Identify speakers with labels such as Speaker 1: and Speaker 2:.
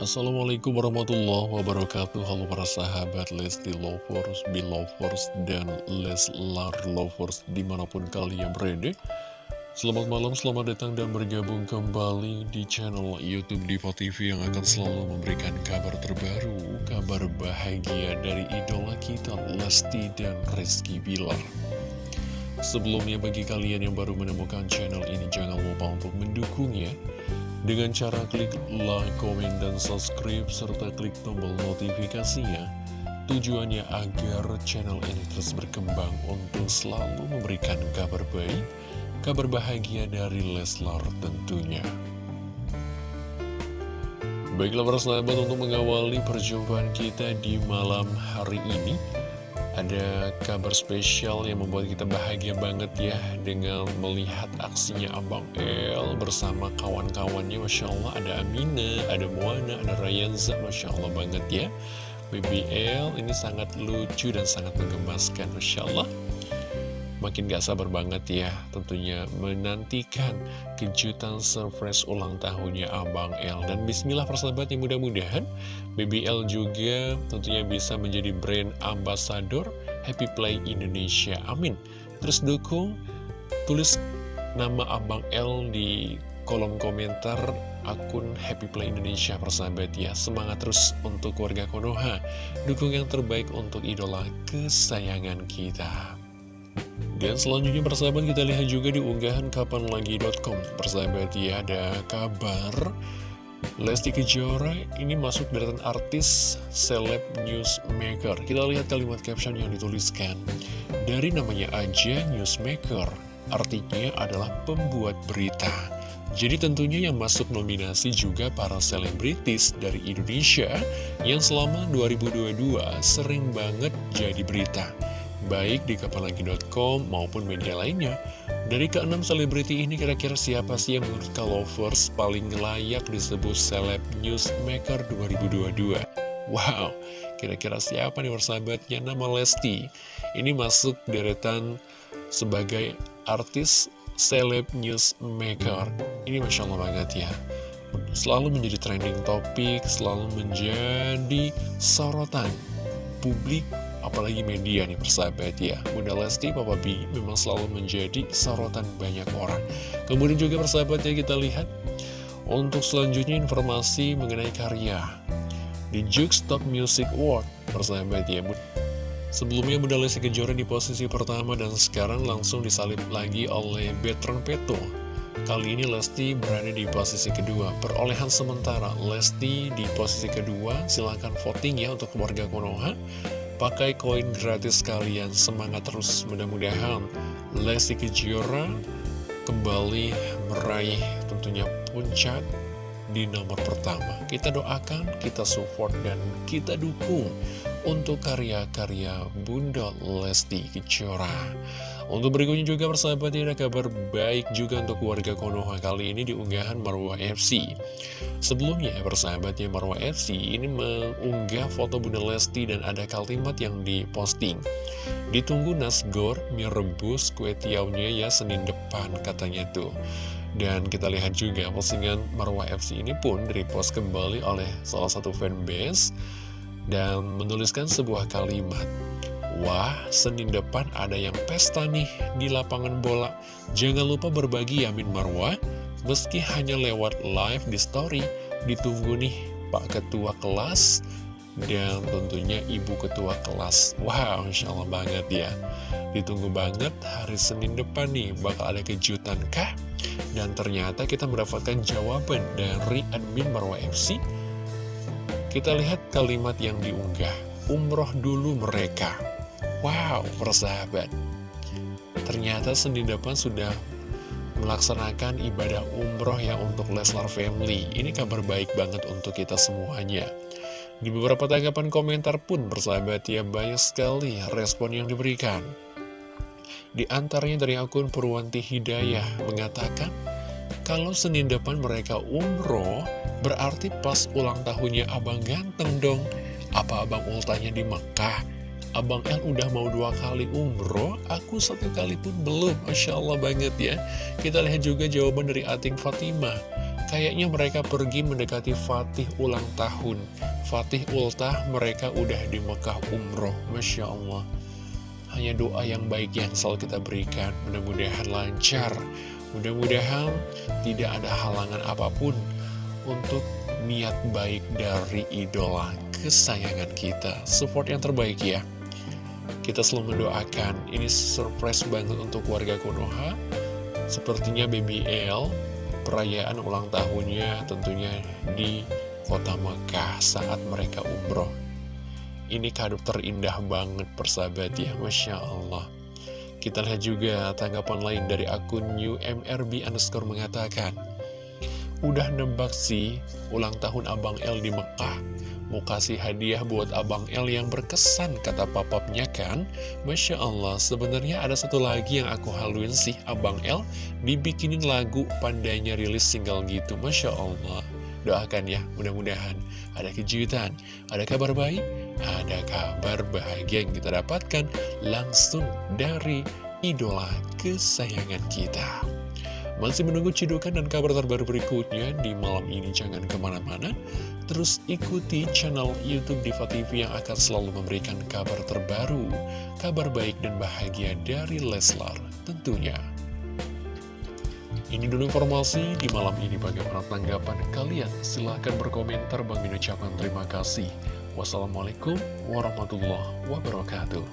Speaker 1: Assalamualaikum warahmatullahi wabarakatuh. Halo para sahabat Lesti Lovers, Belovers, dan Leslar Lovers di mana pun kalian berada. Selamat malam, selamat datang dan bergabung kembali di channel Youtube Diva TV yang akan selalu memberikan kabar terbaru Kabar bahagia dari idola kita Lesti dan Rizky Bilar. Sebelumnya bagi kalian yang baru menemukan channel ini jangan lupa untuk mendukungnya dengan cara klik like, komen, dan subscribe serta klik tombol notifikasinya tujuannya agar channel ini terus berkembang untuk selalu memberikan kabar baik kabar bahagia dari Leslar tentunya. Baiklah para sahabat untuk mengawali perjumpaan kita di malam hari ini ada kabar spesial yang membuat kita bahagia banget ya Dengan melihat aksinya Abang El bersama kawan-kawannya Masya Allah. Ada Amina, ada Moana, ada Rayanza Masya Allah banget ya. BBL ini sangat lucu dan sangat menggemaskan Masya Allah Makin gak sabar banget ya tentunya menantikan kejutan surprise ulang tahunnya Abang L Dan bismillah persahabat yang mudah-mudahan BBL juga tentunya bisa menjadi brand ambassador Happy Play Indonesia. Amin. Terus dukung tulis nama Abang L di kolom komentar akun Happy Play Indonesia persahabat ya. Semangat terus untuk warga Konoha. Dukung yang terbaik untuk idola kesayangan kita dan selanjutnya persahabat kita lihat juga di unggahan kapanlagi.com Persahabat ya ada kabar. Lesti Kejora ini masuk deretan artis seleb newsmaker. Kita lihat kalimat caption yang dituliskan. Dari namanya aja newsmaker Artinya adalah pembuat berita. Jadi tentunya yang masuk nominasi juga para selebritis dari Indonesia yang selama 2022 sering banget jadi berita baik di kapanlagi.com maupun media lainnya. Dari keenam selebriti ini kira-kira siapa sih yang menurut Kalovers paling layak disebut Celeb Newsmaker 2022? Wow, kira-kira siapa nih persahabatnya nama Lesti? Ini masuk deretan sebagai artis Celeb Newsmaker. Ini Masya Allah banget ya selalu menjadi trending topik, selalu menjadi sorotan publik apalagi media nih persahabat ya. Bunda Lesti, Papa B memang selalu menjadi sorotan banyak orang. Kemudian juga persahabat ya kita lihat. Untuk selanjutnya informasi mengenai karya di Jukes Top Music Award persahabat ya Sebelumnya Bunda Lesti Kejora di posisi pertama dan sekarang langsung disalib lagi oleh Betron Peto. Kali ini Lesti berada di posisi kedua. Perolehan sementara Lesti di posisi kedua. Silahkan voting ya untuk keluarga Konoha Pakai koin gratis kalian, semangat terus mudah-mudahan Lesti Kejora kembali meraih tentunya puncak di nomor pertama. Kita doakan, kita support, dan kita dukung untuk karya-karya Bunda Lesti Kejora. Untuk berikutnya juga persahabat ada kabar baik juga untuk warga Konoha kali ini di unggahan Marwah FC. Sebelumnya persahabatnya Marwah FC ini mengunggah foto Bunda Lesti dan ada kalimat yang diposting. Ditunggu nasgor mie rebus kue tiaunya ya Senin depan katanya tuh. Dan kita lihat juga postingan Marwah FC ini pun direpost kembali oleh salah satu fanbase dan menuliskan sebuah kalimat. Wah, Senin depan ada yang pesta nih di lapangan bola. Jangan lupa berbagi Yamin Marwah, meski hanya lewat live di story. Ditunggu nih Pak Ketua Kelas dan tentunya Ibu Ketua Kelas. Wow, Insya Allah banget ya. Ditunggu banget hari Senin depan nih, bakal ada kejutan kah? Dan ternyata kita mendapatkan jawaban dari admin Marwah FC. Kita lihat kalimat yang diunggah. Umroh dulu mereka. Wow, persahabat. Ternyata Senin depan sudah melaksanakan ibadah umroh ya untuk Leslar Family. Ini kabar baik banget untuk kita semuanya. Di beberapa tanggapan komentar pun persahabat ya banyak sekali respon yang diberikan. Di antaranya dari akun Purwanti Hidayah mengatakan, kalau Senin depan mereka umroh, berarti pas ulang tahunnya Abang Ganteng dong. Apa Abang ultanya di Mekah? Abang L udah mau dua kali umroh, aku satu kali pun belum. Masya Allah banget ya. Kita lihat juga jawaban dari Ating Fatimah. Kayaknya mereka pergi mendekati Fatih ulang tahun Fatih ultah mereka udah di Mekah umroh Masya Allah Hanya doa yang baik yang selalu kita berikan Mudah-mudahan lancar Mudah-mudahan tidak ada halangan apa pun Untuk niat baik dari idola kesayangan kita Support yang terbaik ya Kita selalu mendoakan Ini surprise banget untuk warga Konoha Sepertinya Baby L Perayaan ulang tahunnya tentunya di kota Mekah saat mereka umroh. Ini kado terindah banget persahabat ya, Masya Allah. Kita lihat juga tanggapan lain dari akun UMRB underscore mengatakan, Udah nebak sih ulang tahun Abang L di Mekah. Mau kasih hadiah buat Abang L yang berkesan, kata papapnya kan? Masya Allah, sebenarnya ada satu lagi yang aku haluin sih, Abang L dibikinin lagu pandainya rilis single gitu. Masya Allah. Doakan ya, mudah-mudahan ada kejutan, ada kabar baik, ada kabar bahagia yang kita dapatkan langsung dari idola kesayangan kita. Masih menunggu cidukan dan kabar terbaru berikutnya di malam ini jangan ke mana-mana. Terus ikuti channel Youtube Diva TV yang akan selalu memberikan kabar terbaru, kabar baik dan bahagia dari Leslar tentunya. Ini dulu informasi di malam ini bagaimana tanggapan kalian. Silahkan berkomentar. Bang ucapkan terima kasih. Wassalamualaikum warahmatullahi wabarakatuh.